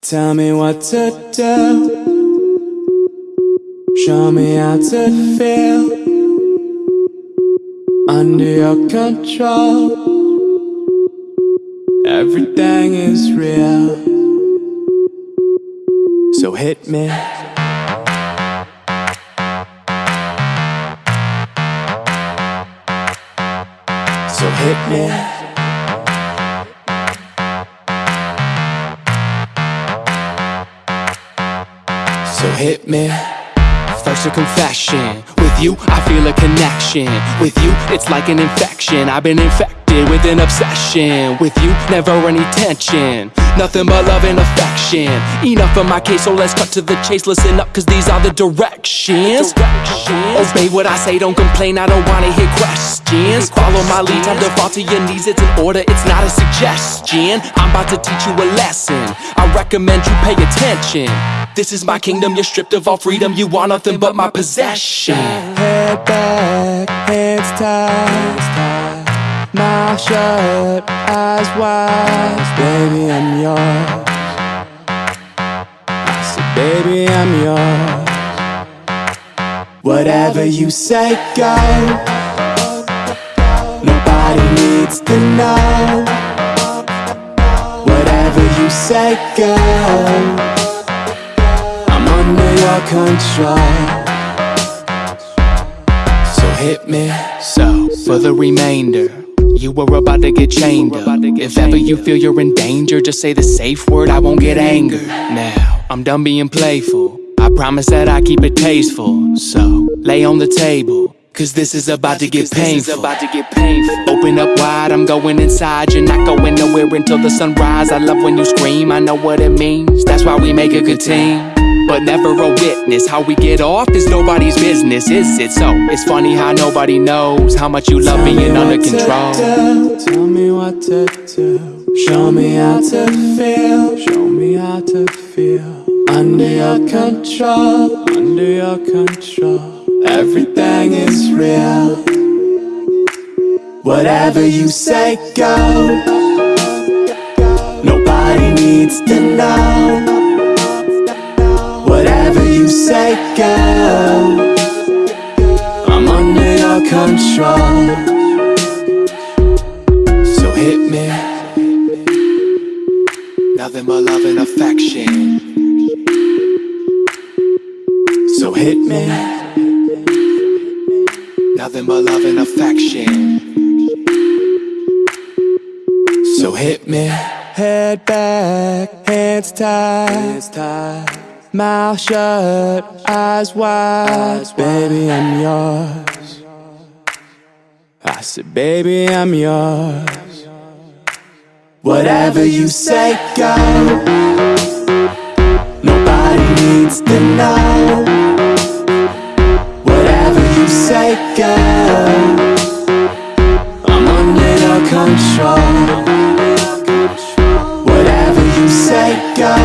Tell me what to do. Show me how to feel under your control. Everything is real. So hit me. So hit me. So hit me. First a confession. With you, I feel a connection. With you, it's like an infection. I've been infected with an obsession. With you, never any tension. Nothing but love and affection. Enough of my case, so let's cut to the chase. Listen up, cause these are the directions. Obey what I say, don't complain. I don't wanna hear questions. Follow my lead, time to fall to your knees. It's an order, it's not a suggestion. I'm about to teach you a lesson. I recommend you pay attention. This is my kingdom, you're stripped of all freedom. You want nothing but my possession. Head back, hands tied, mouth shut, eyes wide. Baby, I'm yours. Said, baby, I'm yours. Whatever you say, go. Nobody needs to know. Whatever you say, go. I'm under your control. So hit me. So, for the remainder, you were about to get chained up. If ever you feel you're in danger, just say the safe word, I won't get angered. Now, I'm done being playful. I promise that I keep it tasteful. So, lay on the table. Cause this is about to get painful. about to get painful. Open up wide, I'm going inside. You're not going nowhere until the sunrise. I love when you scream, I know what it means. That's why we make a good team but never a witness. How we get off is nobody's business, is it? So it's funny how nobody knows how much you love being under control. Tell me what to do. Show me how to feel. Show me how to feel. Under your control. Under your control. Everything is real. Whatever you say, go. Nobody needs to know. You say, go. I'm under your control. So hit me. Nothing but love and affection. So hit me. Nothing but love and affection. So hit me. Head back, hands tied. Hands tied. Mouth shut, eyes wide. Baby, I'm yours. I said, baby, I'm yours. Whatever you say, go. Nobody needs to know. Whatever you say, go. I'm under your control. Whatever you say, go.